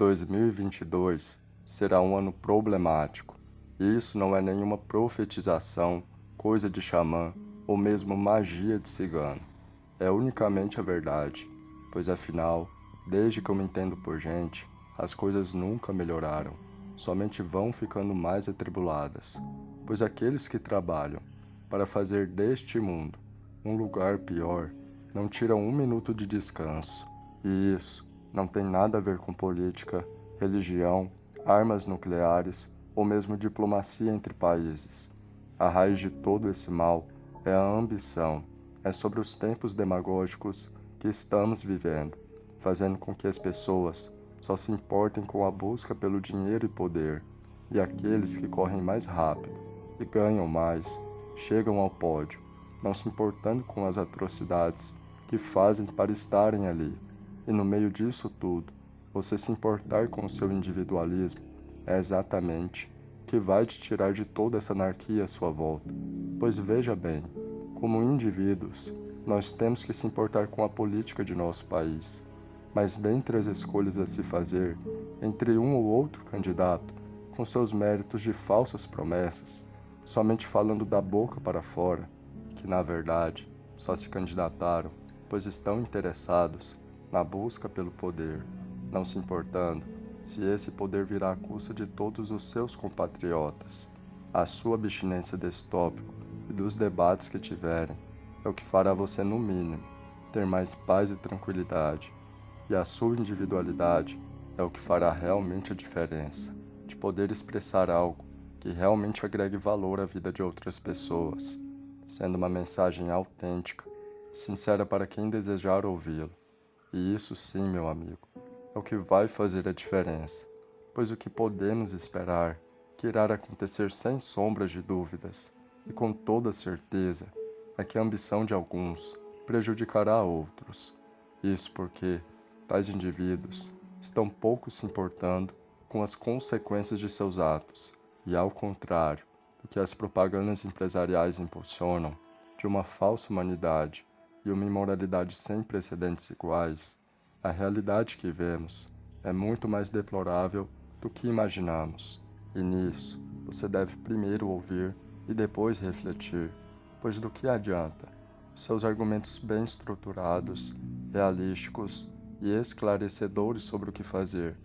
2022 será um ano problemático. E isso não é nenhuma profetização, coisa de xamã ou mesmo magia de cigano. É unicamente a verdade, pois afinal, desde que eu me entendo por gente, as coisas nunca melhoraram, somente vão ficando mais atribuladas, pois aqueles que trabalham para fazer deste mundo um lugar pior não tiram um minuto de descanso. E isso não tem nada a ver com política, religião, armas nucleares ou mesmo diplomacia entre países. A raiz de todo esse mal é a ambição, é sobre os tempos demagógicos que estamos vivendo, fazendo com que as pessoas só se importem com a busca pelo dinheiro e poder, e aqueles que correm mais rápido e ganham mais chegam ao pódio, não se importando com as atrocidades que fazem para estarem ali. E no meio disso tudo, você se importar com o seu individualismo é exatamente que vai te tirar de toda essa anarquia à sua volta. Pois veja bem, como indivíduos, nós temos que se importar com a política de nosso país. Mas dentre as escolhas a se fazer, entre um ou outro candidato, com seus méritos de falsas promessas, somente falando da boca para fora, que na verdade só se candidataram pois estão interessados na busca pelo poder, não se importando se esse poder virá à custa de todos os seus compatriotas. A sua abstinência desse tópico e dos debates que tiverem é o que fará você, no mínimo, ter mais paz e tranquilidade, e a sua individualidade é o que fará realmente a diferença, de poder expressar algo que realmente agregue valor à vida de outras pessoas, sendo uma mensagem autêntica sincera para quem desejar ouvi-lo. E isso sim, meu amigo, é o que vai fazer a diferença, pois o que podemos esperar que irá acontecer sem sombras de dúvidas e com toda certeza é que a ambição de alguns prejudicará outros. Isso porque tais indivíduos estão pouco se importando com as consequências de seus atos e, ao contrário do que as propagandas empresariais impulsionam, de uma falsa humanidade e uma imoralidade sem precedentes iguais, a realidade que vemos é muito mais deplorável do que imaginamos. E nisso, você deve primeiro ouvir e depois refletir, pois do que adianta seus argumentos bem estruturados, realísticos e esclarecedores sobre o que fazer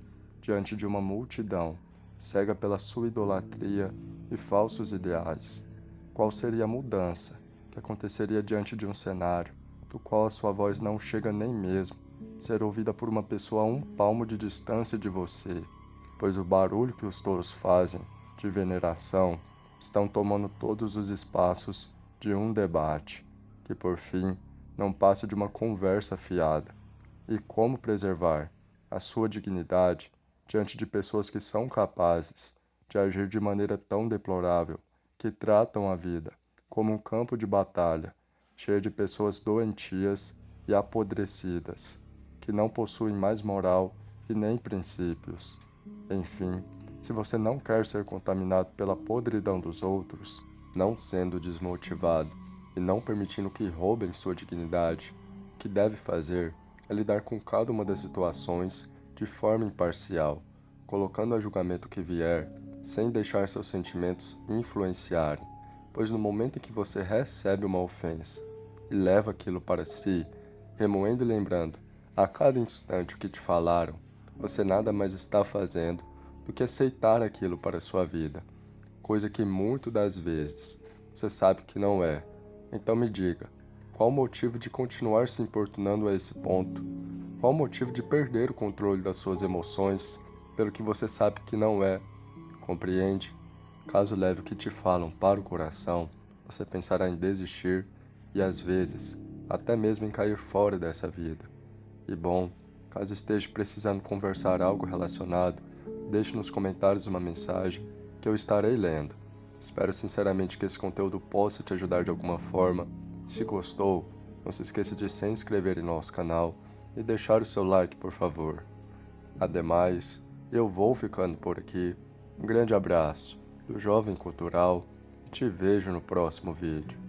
diante de uma multidão cega pela sua idolatria e falsos ideais? Qual seria a mudança que aconteceria diante de um cenário do qual a sua voz não chega nem mesmo ser ouvida por uma pessoa a um palmo de distância de você, pois o barulho que os touros fazem de veneração estão tomando todos os espaços de um debate, que por fim não passa de uma conversa fiada. E como preservar a sua dignidade diante de pessoas que são capazes de agir de maneira tão deplorável, que tratam a vida como um campo de batalha cheia de pessoas doentias e apodrecidas, que não possuem mais moral e nem princípios. Enfim, se você não quer ser contaminado pela podridão dos outros, não sendo desmotivado e não permitindo que roubem sua dignidade, o que deve fazer é lidar com cada uma das situações de forma imparcial, colocando a julgamento que vier, sem deixar seus sentimentos influenciarem pois no momento em que você recebe uma ofensa e leva aquilo para si, remoendo e lembrando a cada instante o que te falaram, você nada mais está fazendo do que aceitar aquilo para a sua vida, coisa que muito das vezes você sabe que não é. Então me diga, qual o motivo de continuar se importunando a esse ponto? Qual o motivo de perder o controle das suas emoções pelo que você sabe que não é? Compreende? Caso leve o que te falam para o coração, você pensará em desistir e às vezes até mesmo em cair fora dessa vida. E bom, caso esteja precisando conversar algo relacionado, deixe nos comentários uma mensagem que eu estarei lendo. Espero sinceramente que esse conteúdo possa te ajudar de alguma forma. Se gostou, não se esqueça de se inscrever em nosso canal e deixar o seu like, por favor. Ademais, eu vou ficando por aqui. Um grande abraço do Jovem Cultural e te vejo no próximo vídeo.